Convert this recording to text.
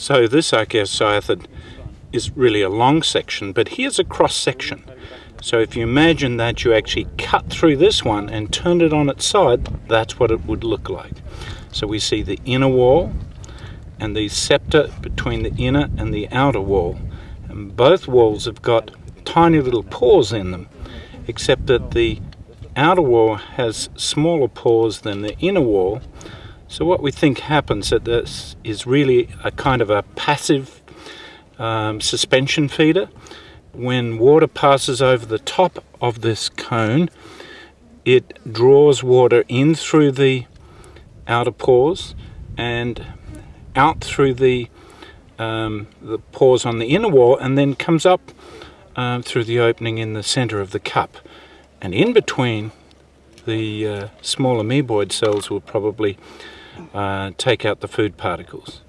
So this archaeocyathid is really a long section, but here's a cross section. So if you imagine that you actually cut through this one and turned it on its side, that's what it would look like. So we see the inner wall and the septa between the inner and the outer wall. And both walls have got tiny little pores in them, except that the outer wall has smaller pores than the inner wall. So what we think happens that this is really a kind of a passive um, suspension feeder when water passes over the top of this cone, it draws water in through the outer pores and out through the um, the pores on the inner wall and then comes up um, through the opening in the center of the cup. And in between, the uh, small amoeboid cells will probably uh, take out the food particles.